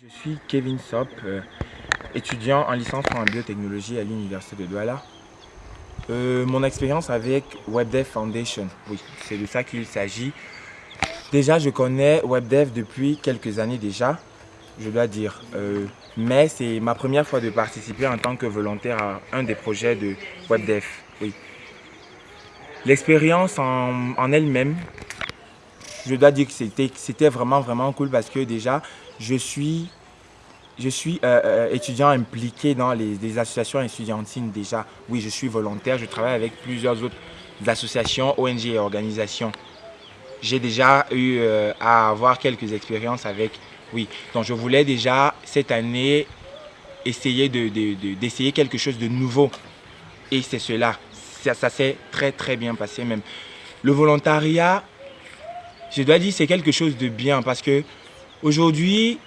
Je suis Kevin Sop, euh, étudiant en licence en biotechnologie à l'Université de Douala. Euh, mon expérience avec WebDev Foundation, oui, c'est de ça qu'il s'agit. Déjà, je connais WebDev depuis quelques années déjà, je dois dire. Euh, mais c'est ma première fois de participer en tant que volontaire à un des projets de WebDev. L'expérience en, en elle-même, je dois dire que c'était vraiment, vraiment cool parce que déjà, je suis, je suis euh, euh, étudiant impliqué dans les, associations étudiantines déjà. Oui, je suis volontaire, je travaille avec plusieurs autres associations, ONG et organisations. J'ai déjà eu euh, à avoir quelques expériences avec, oui. Donc je voulais déjà cette année essayer d'essayer de, quelque chose de nouveau. Et c'est cela. Ça, ça s'est très très bien passé même. Le volontariat, je dois dire c'est quelque chose de bien parce que aujourd'hui,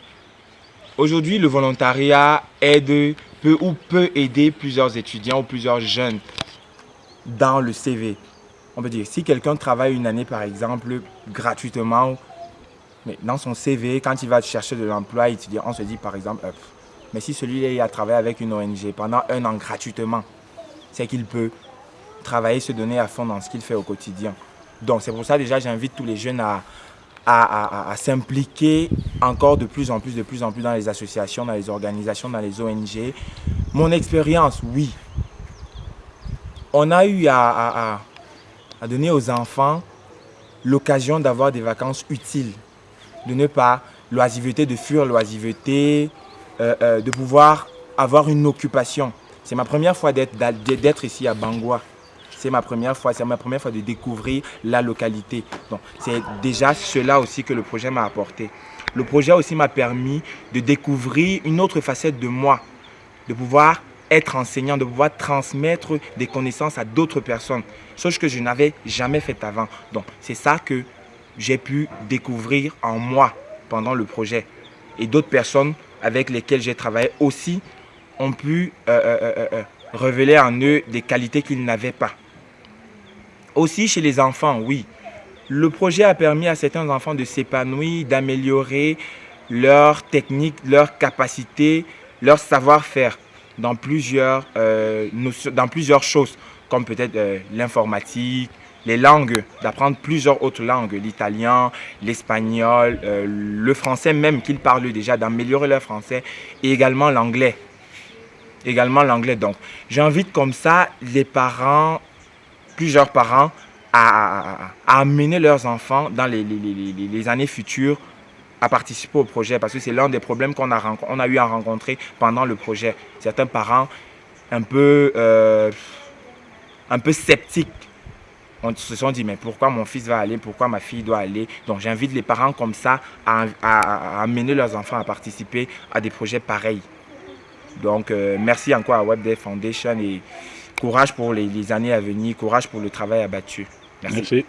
aujourd'hui le volontariat aide, peut ou peut aider plusieurs étudiants ou plusieurs jeunes dans le CV. On peut dire, si quelqu'un travaille une année par exemple gratuitement, mais dans son CV, quand il va chercher de l'emploi, on se dit par exemple, euh, mais si celui-là a travaillé avec une ONG pendant un an gratuitement, c'est qu'il peut travailler, se donner à fond dans ce qu'il fait au quotidien. Donc c'est pour ça déjà j'invite tous les jeunes à, à, s'impliquer encore de plus en plus, de plus en plus dans les associations, dans les organisations, dans les ONG. Mon expérience, oui. On a eu à, donner aux enfants l'occasion d'avoir des vacances utiles, de ne pas l'oisiveté, de fuir l'oisiveté, euh, euh, de pouvoir avoir une occupation. C'est ma première fois d'être ici à Bangua c'est ma première fois, c'est ma première fois de découvrir la localité. Donc c'est déjà cela aussi que le projet m'a apporté. Le projet aussi m'a permis de découvrir une autre facette de moi, de pouvoir être enseignant, de pouvoir transmettre des connaissances à d'autres personnes, chose que je n'avais jamais fait avant. Donc c'est ça que j'ai pu découvrir en moi pendant le projet. Et d'autres personnes avec lesquelles j'ai travaillé aussi ont pu euh, euh, euh, révéler en eux des qualités qu'ils n'avaient pas. Aussi chez les enfants, oui. Le projet a permis à certains enfants de s'épanouir, d'améliorer leur technique, leur capacité, leur savoir-faire dans, plusieurs, euh, dans plusieurs choses, comme peut-être euh, l'informatique, les langues, d'apprendre plusieurs autres langues, l'italien, l'espagnol, euh, le français même qu'ils parlent déjà, d'améliorer leur français, et également l'anglais. Également l'anglais. Donc, j'invite comme ça les parents plusieurs parents à, amener leurs enfants dans les, années futures à participer au projet parce que c'est l'un des problèmes qu'on a, on a eu à rencontrer pendant le projet. Certains parents un peu, euh, un peu sceptiques on se sont dit, mais pourquoi mon fils va aller, pourquoi ma fille doit aller? Donc j'invite les parents comme ça à, amener leurs enfants à participer à des projets pareils. Donc euh, merci encore à WebDev Foundation et Courage pour les, années à venir, courage pour le travail abattu. Merci.